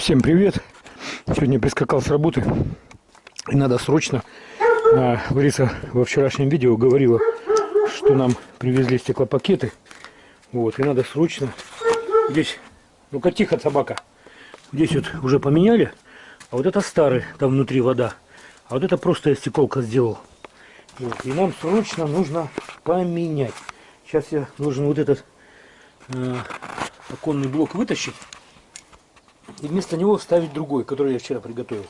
Всем привет! Сегодня прискакал с работы и надо срочно. А, Лариса во вчерашнем видео говорила, что нам привезли стеклопакеты. Вот, и надо срочно. Здесь, ну-ка тихо, собака. Здесь вот уже поменяли, а вот это старый, там внутри вода. А вот это просто я стеколка сделал. Вот, и нам срочно нужно поменять. Сейчас я должен вот этот э, оконный блок вытащить и вместо него вставить другой, который я вчера приготовил.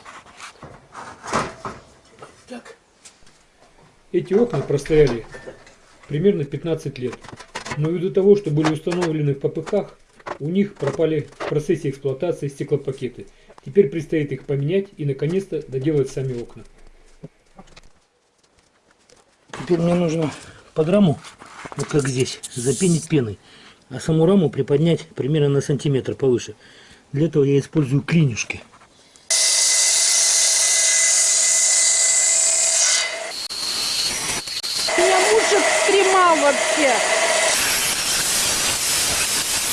Так. Эти окна простояли примерно 15 лет. Но ввиду того, что были установлены в ППХ, у них пропали в процессе эксплуатации стеклопакеты. Теперь предстоит их поменять и наконец-то доделать сами окна. Теперь мне нужно под раму, вот как здесь, запенить пеной, а саму раму приподнять примерно на сантиметр повыше. Для этого я использую клинюшки. Меня муж экстремал вообще.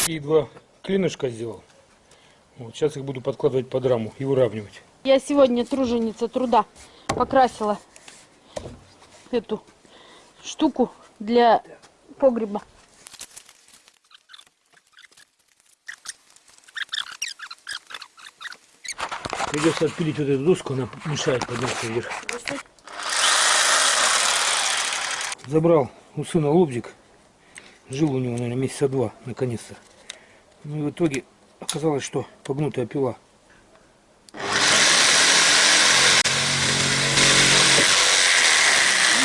И два клинышка сделал. Вот, сейчас их буду подкладывать под раму и выравнивать. Я сегодня труженица труда покрасила эту штуку для погреба. Придется отпилить вот эту доску, она мешает подняться вверх. Забрал у сына лобзик. Жил у него, наверное, месяца два, наконец-то. Ну и в итоге оказалось, что погнутая пила. Ну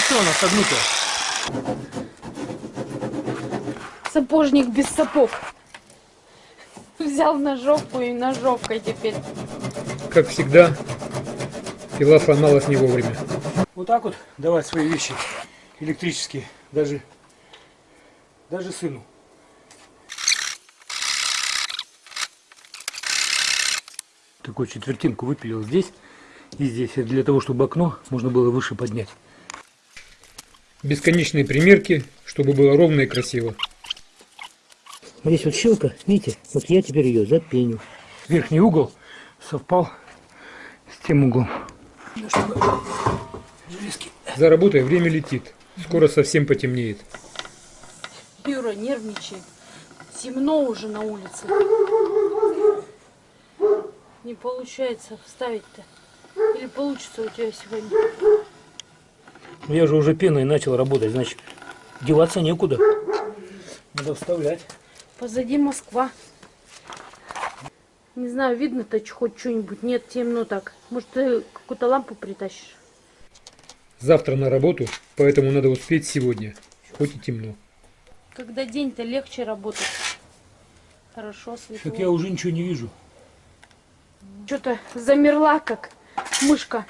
что она согнутая? Сапожник без сапог. Взял ножовку и ножовкой теперь. Как всегда, пила сломалась не вовремя. Вот так вот давать свои вещи электрические, даже, даже сыну. Такую четвертинку выпилил здесь и здесь, для того, чтобы окно можно было выше поднять. Бесконечные примерки, чтобы было ровно и красиво. Здесь вот щелка, видите, вот я теперь ее запеню. Верхний угол совпал с тем углом. Ну, чтобы железки. За работой время летит. Скоро совсем потемнеет. Юра нервничает. Темно уже на улице. Не получается вставить-то. Или получится у тебя сегодня? Ну, я же уже пеной начал работать, значит, деваться некуда. Надо вставлять. Позади Москва. Не знаю, видно-то хоть что-нибудь. Нет, темно так. Может, ты какую-то лампу притащишь? Завтра на работу, поэтому надо успеть сегодня. Хоть и темно. Когда день-то легче работать. Хорошо, светло. Так я уже ничего не вижу. Что-то замерла, как мышка.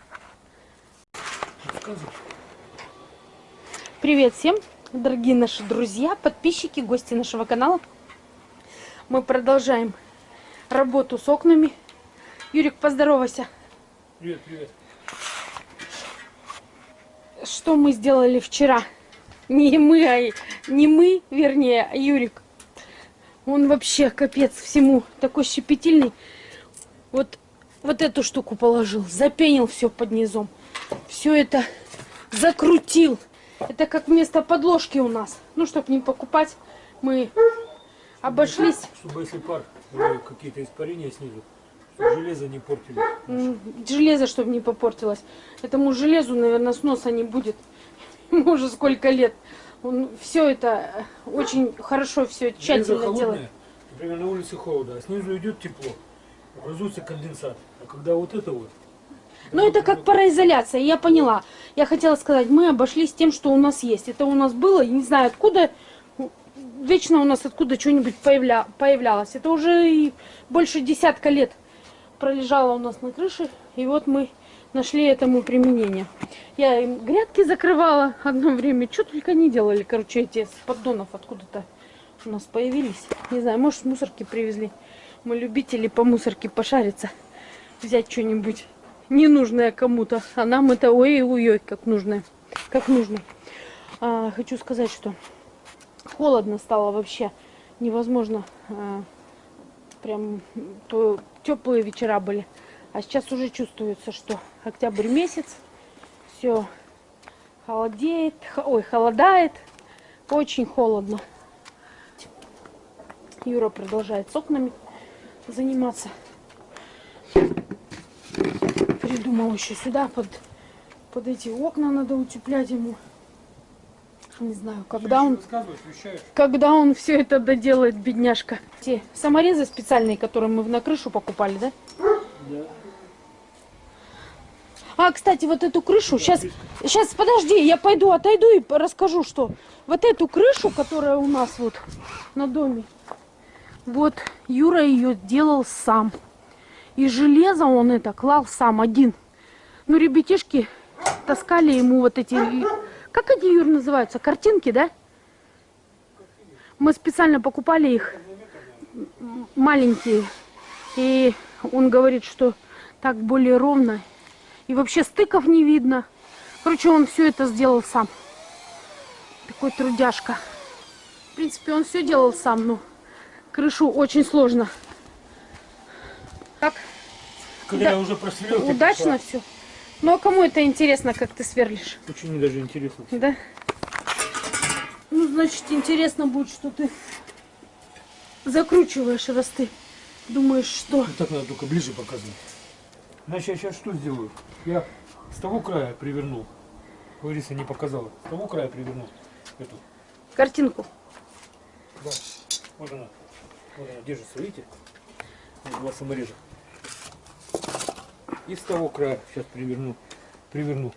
Привет всем, дорогие наши друзья, подписчики, гости нашего канала. Мы продолжаем работу с окнами. Юрик, поздоровайся. Привет, привет. Что мы сделали вчера? Не мы, а не мы, вернее, а Юрик. Он вообще капец всему такой щепетильный. Вот, вот эту штуку положил, запенил все под низом. Все это закрутил. Это как вместо подложки у нас. Ну, чтобы не покупать, мы обошлись. Чтобы если пар какие-то испарения снизу, чтобы железо не портилось. Железо, чтобы не попортилось. Этому железу, наверное, сноса не будет. Ему уже сколько лет. Он все это очень хорошо, все тщательно холодное, делает. Например, на улице холодно, а снизу идет тепло. Образуется конденсат. А когда вот это вот... Ну, это как пароизоляция, я поняла. Я хотела сказать, мы обошлись тем, что у нас есть. Это у нас было, не знаю откуда, вечно у нас откуда что-нибудь появля... появлялось. Это уже и больше десятка лет пролежало у нас на крыше. И вот мы нашли этому применение. Я им грядки закрывала одно время. Что только не делали, короче, эти с поддонов откуда-то у нас появились. Не знаю, может, с мусорки привезли. Мы любители по мусорке пошариться. Взять что-нибудь ненужное кому-то. А нам это ой-ой-ой, как нужное. Как нужно. А, хочу сказать, что холодно стало вообще. Невозможно а, прям теплые вечера были. А сейчас уже чувствуется, что октябрь месяц, все холодеет, ой, холодает, очень холодно. Юра продолжает с окнами заниматься. Придумал еще сюда под, под эти окна надо утеплять ему. Не знаю, когда он когда он все это доделает, бедняжка. Те саморезы специальные, которые мы на крышу покупали, да? Да. А, кстати, вот эту крышу, сейчас, сейчас, подожди, я пойду, отойду и расскажу, что вот эту крышу, которая у нас вот на доме, вот Юра ее делал сам. И железо он это клал сам один. Ну, ребятишки таскали ему вот эти, как они, Юр, называются, картинки, да? Мы специально покупали их маленькие. И он говорит, что так более ровно. И вообще стыков не видно. Короче, он все это сделал сам. Такой трудяшка. В принципе, он все делал сам, но крышу очень сложно. Так, Когда Да. уже удачно все. Ну а кому это интересно, как ты сверлишь? Очень даже интересно. Да? Ну, значит, интересно будет, что ты закручиваешь, раз ты думаешь, что... Вот так надо только ближе показывать. Значит, я сейчас что сделаю? Я с того края привернул. Лариса не показала. С того края привернул эту. Картинку. Да. Вот она. Вот она держится, видите? Два самореза. И с того края сейчас приверну. Приверну.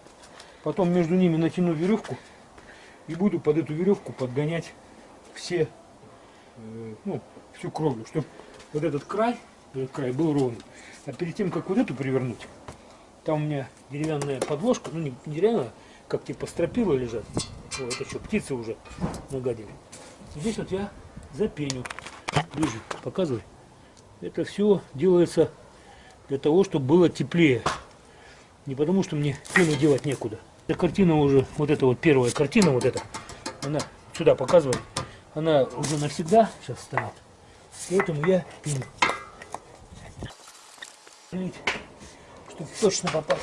Потом между ними натяну веревку и буду под эту веревку подгонять все, э, ну, всю кровлю, чтобы вот этот край, этот край был ровный. А перед тем, как вот эту привернуть, там у меня деревянная подложка, ну не деревянная, как типа стропила лежат. О, это что, птицы уже нагадили. Здесь вот я запеню. Ближе, показывай. Это все делается для того, чтобы было теплее. Не потому, что мне пену делать некуда. Эта картина уже, вот эта вот первая картина, вот эта, она сюда показывает, она уже навсегда сейчас станет. Поэтому я пеню. Чтобы точно попасть.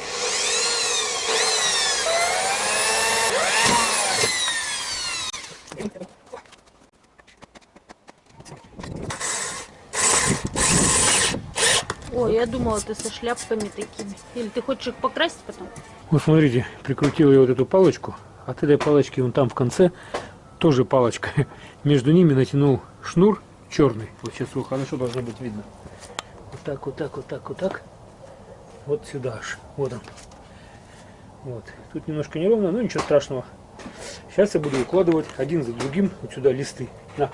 Ой, я думала, ты со шляпками такими. Или ты хочешь их покрасить потом? Вот смотрите, прикрутил я вот эту палочку. От этой палочки вон там в конце тоже палочка. Между ними натянул шнур черный. Вот сейчас его хорошо должно быть видно. Вот так, вот так, вот так, вот так. Вот сюда аж. Вот он. Вот. Тут немножко неровно, но ничего страшного. Сейчас я буду укладывать один за другим вот сюда листы. На.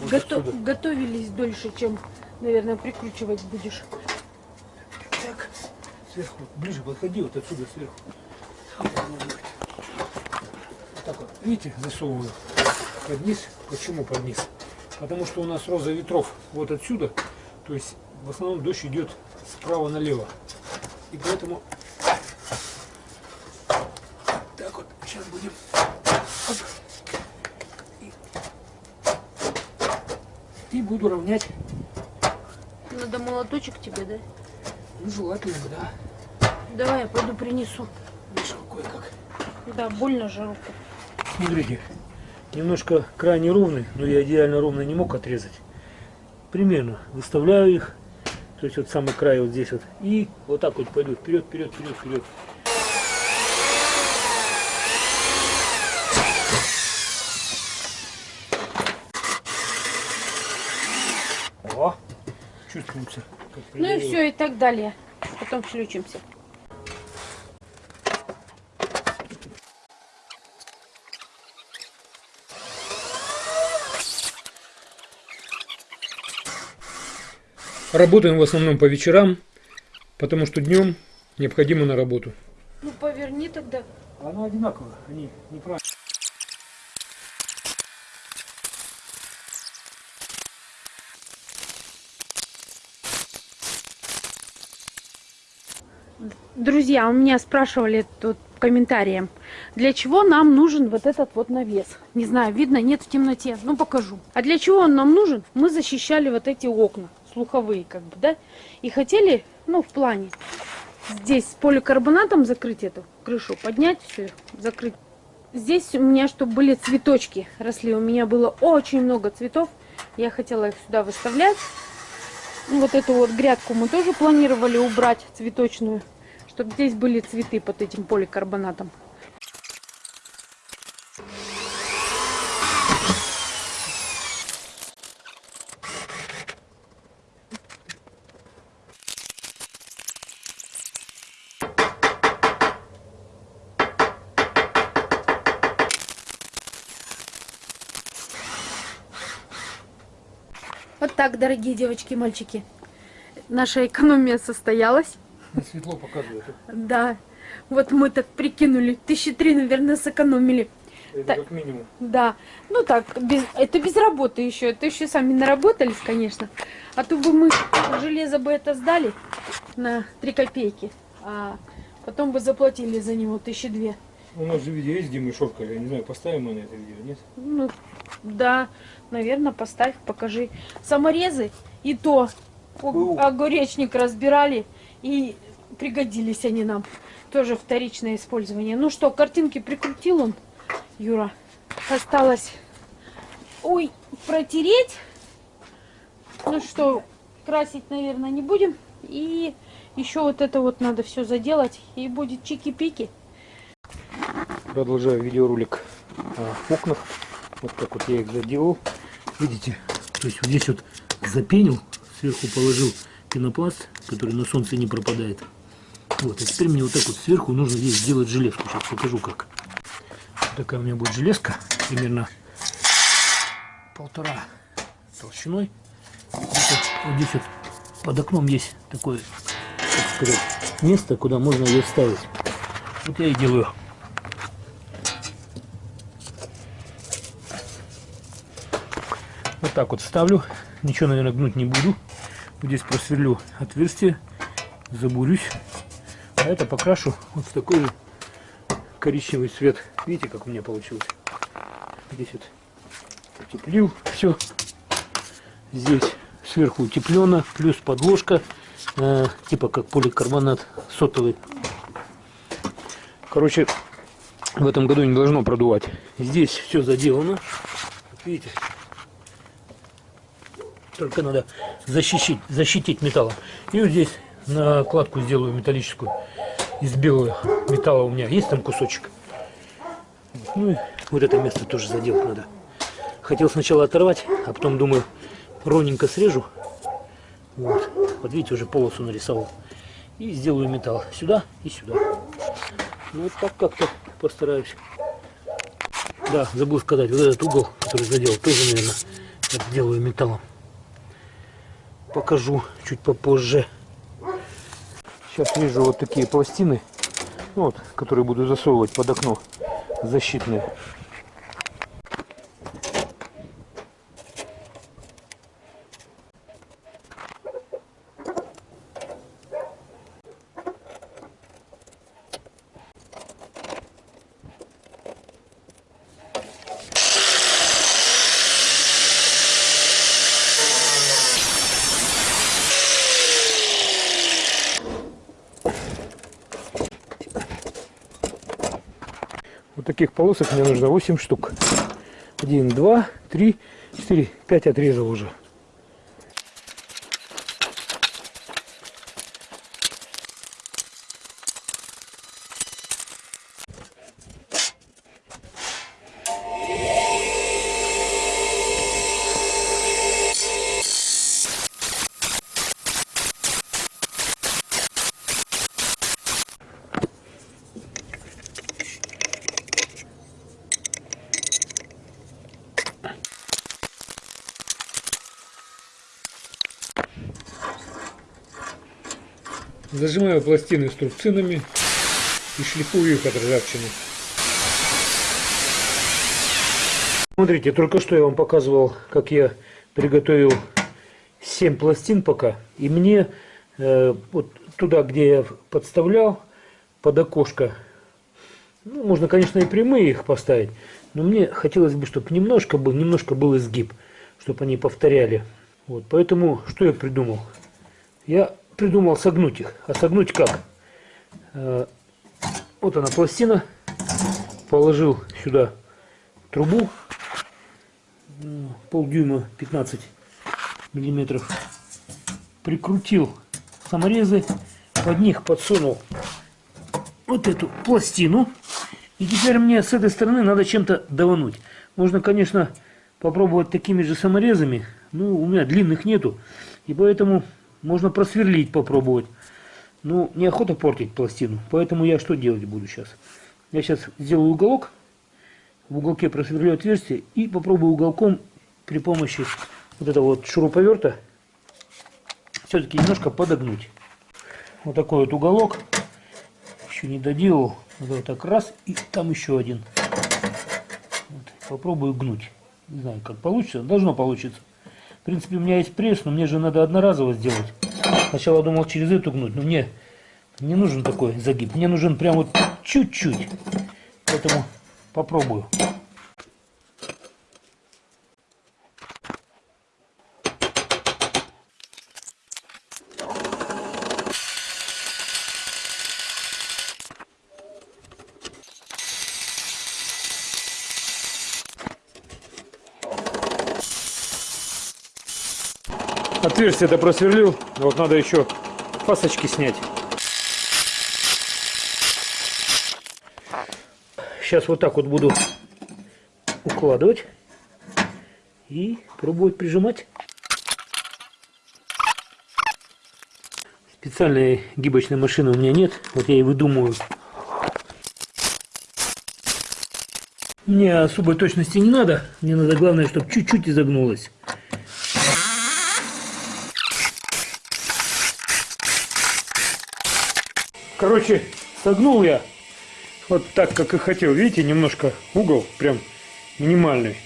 Вот Гото- отсюда. Готовились дольше, чем, наверное, прикручивать будешь. Так, сверху, ближе подходи, вот отсюда сверху. Вот так вот, видите, засовываю под низ. Почему под низ? Потому что у нас роза ветров вот отсюда, то есть в основном дождь идет справа налево. И поэтому так вот, сейчас будем и буду равнять, Надо молоточек тебе, да? ну, желательно, да, Давай, я пойду принесу. вышел кое-как. Да, больно же руку. Смотрите, немножко край неровный, но я идеально ровно не мог отрезать. Примерно выставляю их, то есть вот самый край вот здесь вот, и вот так вот пойду вперед, вперед, вперед, вперед. О, чувствуется. Как Ну и все, и так далее. Потом включимся. Работаем в основном по вечерам, потому что днем необходимо на работу. Ну поверни тогда. Оно одинаково, они неправильно. Друзья, у меня спрашивали тут комментарием, для чего нам нужен вот этот вот навес. Не знаю, видно, нет в темноте, ну покажу. А для чего он нам нужен? Мы защищали вот эти окна слуховые, как бы, да, и хотели, ну, в плане, здесь с поликарбонатом закрыть эту крышу, поднять все, закрыть. Здесь у меня, чтобы были цветочки росли, у меня было очень много цветов, я хотела их сюда выставлять. Ну, Вот эту вот грядку мы тоже планировали убрать цветочную, чтобы здесь были цветы под этим поликарбонатом. Вот так, дорогие девочки и мальчики. Наша экономия состоялась. Светло показывает. Да. Вот мы так прикинули. Тысячи три, наверное, сэкономили. Это Так. как минимум. Да. Ну так, без, это без работы еще. Это еще сами наработались, конечно. А то бы мы железо бы это сдали на 3 копейки. А потом бы заплатили за него тысячи две. У нас же видео есть, где мы шоркали. Я не знаю, поставим мы на это видео, нет? Ну, да, наверное, поставь, покажи. Саморезы и то огуречник разбирали и пригодились они нам. Тоже вторичное использование. Ну что, картинки прикрутил он, Юра. Осталось, ой, протереть. Ну что, красить, наверное, не будем. И еще вот это вот надо все заделать. И будет чики-пики. Продолжаю видеоролик о окнах. Вот так вот я их заделал. Видите? То есть вот здесь вот запенил, сверху положил пенопласт, который на солнце не пропадает. Вот, а теперь мне вот так вот сверху нужно здесь сделать железку. Сейчас покажу как. Вот такая у меня будет железка, примерно полтора толщиной. Вот, вот здесь вот под окном есть такое, так сказать, место, куда можно ее вставить. Вот я и делаю. Вот так вот вставлю. Ничего, наверное, гнуть не буду. Вот здесь просверлю отверстие, забурюсь. А это покрашу вот в такой же коричневый цвет. Видите, как у меня получилось? Здесь вот утеплил все. Здесь сверху утеплено, плюс подложка, э, типа как поликарбонат сотовый. Короче, в этом году не должно продувать. Здесь все заделано. Видите, только надо защитить, защитить металлом. И вот здесь накладку сделаю металлическую из белого металла у меня. Есть там кусочек? Ну и вот это место тоже заделать надо. Хотел сначала оторвать, а потом думаю, ровненько срежу. Вот, вот видите, уже полосу нарисовал. И сделаю металл сюда и сюда. Ну вот так как-то постараюсь. Да, забыл сказать, вот этот угол, который задел, тоже, наверное, сделаю металлом покажу чуть попозже. Сейчас вижу вот такие пластины, ну вот, которые буду засовывать под окно, защитные. Вот таких полосок мне нужно 8 штук. 1, 2, 3, 4, 5 отрезал уже. Зажимаю пластины струбцинами и шлифую их от ржавчины. Смотрите, только что я вам показывал, как я приготовил 7 пластин пока. И мне э, вот туда, где я подставлял, под окошко, ну, можно, конечно, и прямые их поставить, но мне хотелось бы, чтобы немножко был, немножко был изгиб, чтобы они повторяли Вот, поэтому что я придумал? Я придумал согнуть их. А согнуть как? Э, вот она пластина. Положил сюда трубу. Полдюйма 15 миллиметров. Прикрутил саморезы. Под них подсунул вот эту пластину. И теперь мне с этой стороны надо чем-то давануть. Можно, конечно, попробовать такими же саморезами. Ну, у меня длинных нету. И поэтому можно просверлить попробовать. Ну, неохота портить пластину. Поэтому я что делать буду сейчас? Я сейчас сделаю уголок. В уголке просверлю отверстие. И попробую уголком при помощи вот этого вот шуруповерта все-таки немножко подогнуть. Вот такой вот уголок. Еще не доделал. Вот так раз. И там еще один. Вот. Попробую гнуть. Не знаю, как получится. Должно получиться. В принципе, у меня есть пресс, но мне же надо одноразово сделать. Сначала думал через эту гнуть, но мне не нужен такой загиб. Мне нужен прям вот чуть-чуть. Поэтому попробую. Отверстие это просверлил. Вот надо еще фасочки снять. Сейчас вот так вот буду укладывать и пробовать прижимать. Специальной гибочной машины у меня нет. Вот я и выдумываю. Мне особой точности не надо. Мне надо главное, чтобы чуть-чуть изогнулось. Короче, согнул я вот так, как и хотел. Видите, немножко угол прям минимальный.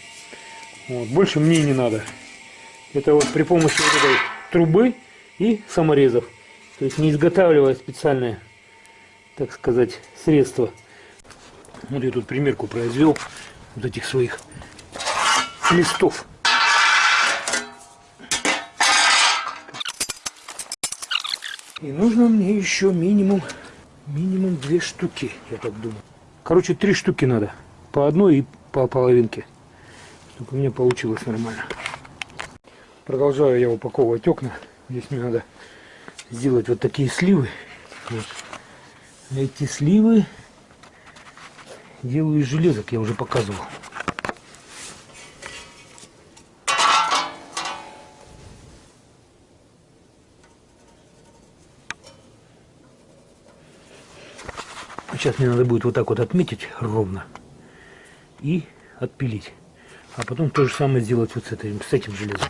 Вот, больше мне не надо. Это вот при помощи вот этой трубы и саморезов. То есть не изготавливая специальное, так сказать, средство. Вот я тут примерку произвел вот этих своих листов. И нужно мне еще минимум Минимум две штуки, я так думаю. Короче, три штуки надо. По одной и по половинке. Чтобы у меня получилось нормально. Продолжаю я упаковывать окна. Здесь мне надо сделать вот такие сливы. Вот. Эти сливы делаю из железок, я уже показывал. Сейчас мне надо будет вот так вот отметить ровно и отпилить. А потом то же самое сделать вот с этим, с этим железом.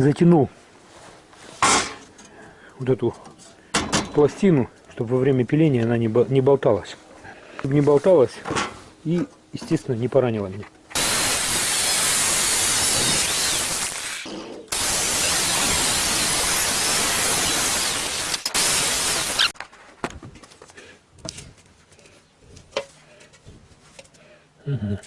затянул вот эту пластину, чтобы во время пиления она не болталась. Чтобы не болталась и, естественно, не поранила меня. Угу.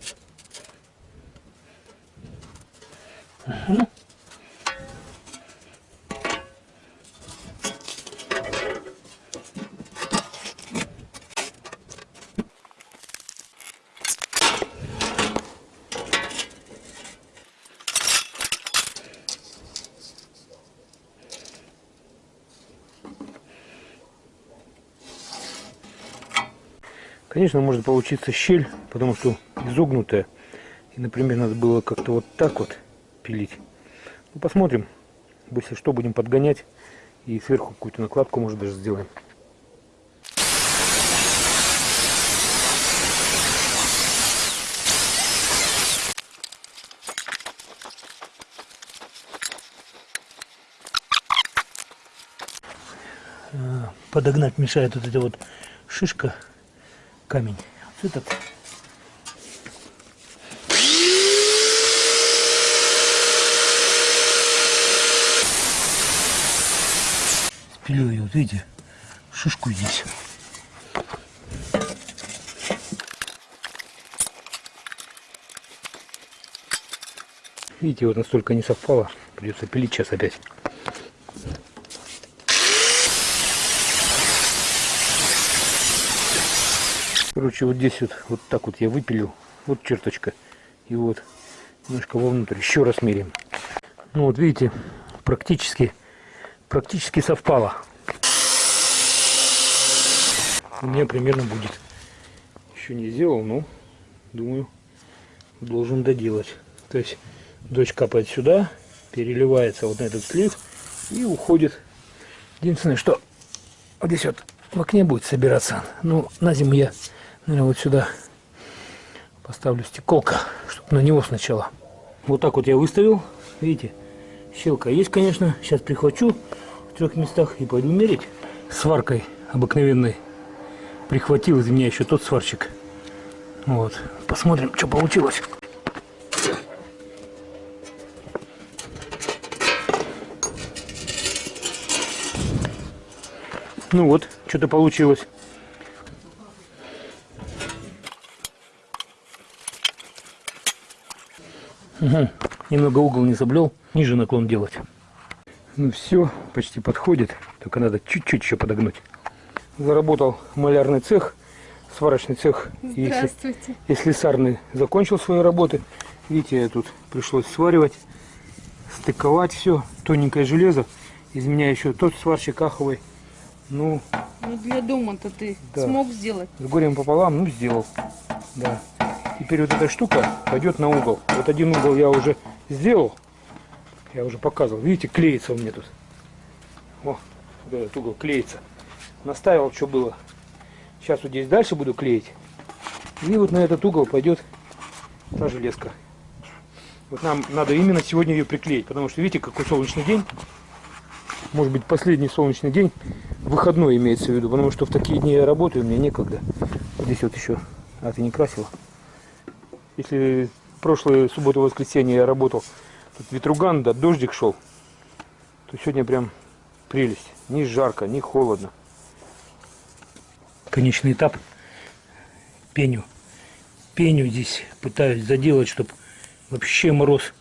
Конечно, может получиться щель, потому что изогнутая. И, например, надо было как-то вот так вот пилить. Ну, посмотрим. Если что, будем подгонять. И сверху какую-то накладку, может, даже сделаем. подогнать мешает вот эта вот шишка камень. Вот этот. Спилю ее, вот видите, шишку здесь. Видите, вот настолько не совпало. Придется пилить сейчас опять. Короче, вот здесь вот, вот так вот я выпилил. Вот черточка. И вот немножко вовнутрь. Еще раз меряем. Ну вот видите, практически, практически совпало. У меня примерно будет. Еще не сделал, но думаю, должен доделать. То есть дождь капает сюда, переливается вот на этот слив и уходит. Единственное, что вот здесь вот в окне будет собираться. Ну, на зиму я, наверное, вот сюда поставлю стеколка, чтобы на него сначала. Вот так вот я выставил. Видите, щелка есть, конечно. Сейчас прихвачу в трех местах и пойду мерить. Сваркой обыкновенной прихватил из меня еще тот сварщик. Вот. Посмотрим, что получилось. Ну вот, что-то получилось. Угу. Немного угол не заблел, ниже наклон делать. Ну все, почти подходит, только надо чуть-чуть еще подогнуть. Заработал малярный цех, сварочный цех и, Здравствуйте. и слесарный закончил свои работы. Видите, я тут пришлось сваривать, стыковать все, тоненькое железо. Из меня еще тот сварщик аховый. Ну, Ну для дома-то ты Да. смог сделать. с горем пополам, ну, сделал. Да. Теперь вот эта штука пойдет на угол. Вот один угол я уже сделал. Я уже показывал. Видите, клеится у меня тут. О, вот этот угол клеится. Наставил, что было. Сейчас вот здесь дальше буду клеить. И вот на этот угол пойдет та железка. Вот нам надо именно сегодня ее приклеить, потому что видите, какой солнечный день. Может быть, последний солнечный день. Выходной имеется в виду, потому что в такие дни я работаю, мне некогда. Вот здесь вот еще. А, ты не красила? Если прошлую субботу-воскресенье я работал, тут ветруган, да, дождик шел, то сегодня прям прелесть. Ни жарко, ни холодно. Конечный этап. Пеню. Пеню здесь пытаюсь заделать, чтобы вообще мороз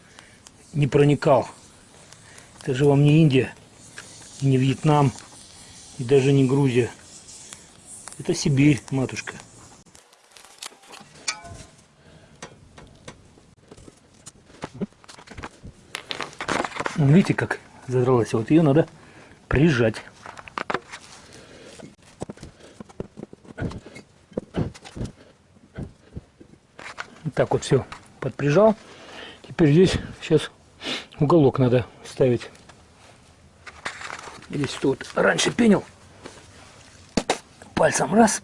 не проникал. Это же вам не Индия, не Вьетнам, и даже не Грузия. Это Сибирь, матушка. Видите, как задралась? Вот ее надо прижать. Так вот все подприжал. Теперь здесь сейчас уголок надо ставить. Здесь тут раньше пенил. Пальцем раз.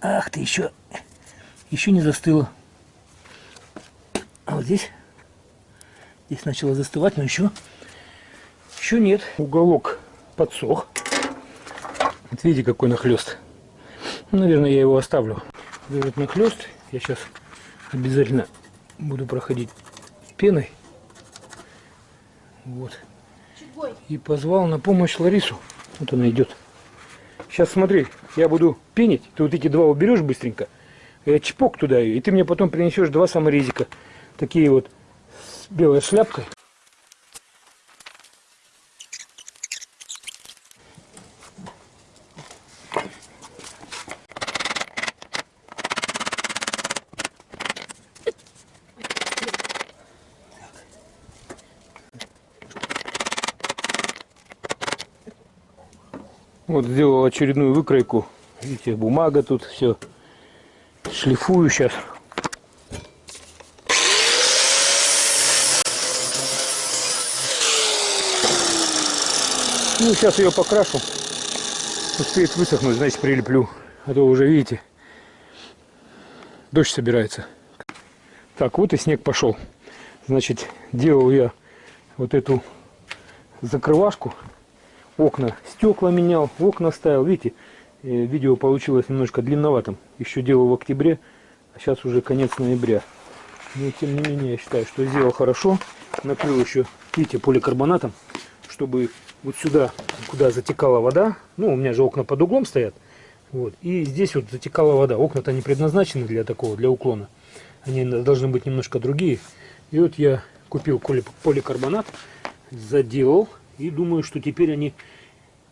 Ах ты, еще, еще не застыло. А вот здесь, здесь начало застывать, но еще, еще нет. Уголок подсох. Вот видите, какой нахлест. Ну, Наверное, я его оставлю. Этот нахлест я сейчас обязательно буду проходить пеной. Вот. И позвал на помощь Ларису. Вот она идет. Сейчас смотри, я буду пенить. Ты вот эти два уберешь быстренько. Я чпок туда ее. И ты мне потом принесешь два саморезика. Такие вот с белой шляпкой. Вот сделал очередную выкройку. Видите, бумага тут все. Шлифую сейчас. Ну, сейчас ее покрашу. Успеет высохнуть, значит прилеплю. А то уже, видите, дождь собирается. Так, вот и снег пошел. Значит, делал я вот эту закрывашку окна, стекла менял, окна ставил. Видите, э, видео получилось немножко длинноватым. Еще делал в октябре, а сейчас уже конец ноября. Но тем не менее, я считаю, что сделал хорошо. Накрыл еще, видите, поликарбонатом, чтобы вот сюда, куда затекала вода, ну, у меня же окна под углом стоят, вот, и здесь вот затекала вода. Окна-то не предназначены для такого, для уклона. Они должны быть немножко другие. И вот я купил поликарбонат, заделал, и думаю, что теперь они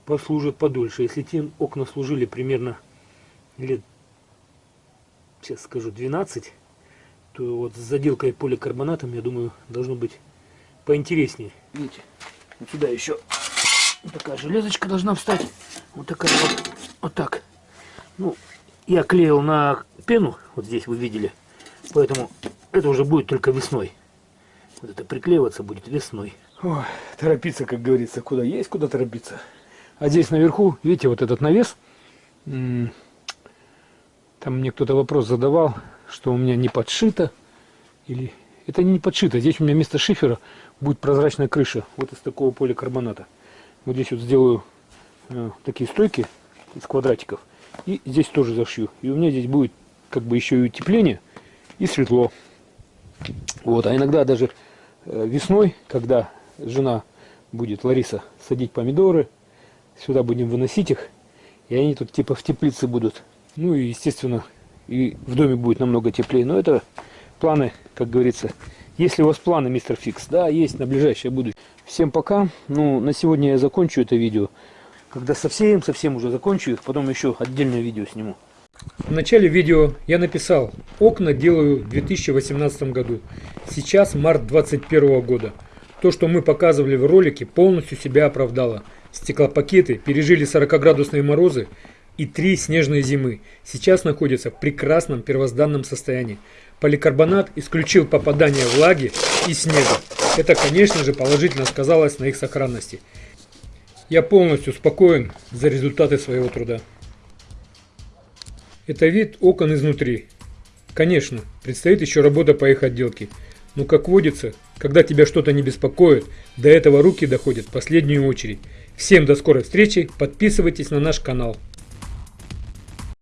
послужат подольше. Если те окна служили примерно лет, сейчас скажу, 12, то вот с заделкой поликарбонатом, я думаю, должно быть поинтереснее. Видите, вот сюда еще такая железочка должна встать. Вот такая вот, вот так. Ну, я клеил на пену, вот здесь вы видели. Поэтому это уже будет только весной. Вот это приклеиваться будет весной. Ой, торопиться, как говорится, куда есть, куда торопиться. А здесь наверху, видите, вот этот навес. Там мне кто-то вопрос задавал, что у меня не подшито. Или это не подшито. Здесь у меня вместо шифера будет прозрачная крыша. Вот из такого поликарбоната. Вот здесь вот сделаю э, такие стойки из квадратиков. И здесь тоже зашью. И у меня здесь будет как бы еще и утепление и светло. Вот. А иногда даже э, весной, когда жена будет, Лариса, садить помидоры, сюда будем выносить их, и они тут типа в теплице будут. Ну и, естественно, и в доме будет намного теплее. Но это планы, как говорится. Если у вас планы, мистер Фикс, да, есть на ближайшее будущее. Всем пока. Ну, на сегодня я закончу это видео. Когда совсем-совсем уже закончу их, потом еще отдельное видео сниму. В начале видео я написал, окна делаю в 2018 году. Сейчас март 2021 года. То, что мы показывали в ролике, полностью себя оправдало. Стеклопакеты пережили 40-градусные морозы и три снежные зимы. Сейчас находятся в прекрасном первозданном состоянии. Поликарбонат исключил попадание влаги и снега. Это, конечно же, положительно сказалось на их сохранности. Я полностью спокоен за результаты своего труда. Это вид окон изнутри. Конечно, предстоит еще работа по их отделке. Но как водится, когда тебя что-то не беспокоит, до этого руки доходят в последнюю очередь. Всем до скорой встречи, подписывайтесь на наш канал.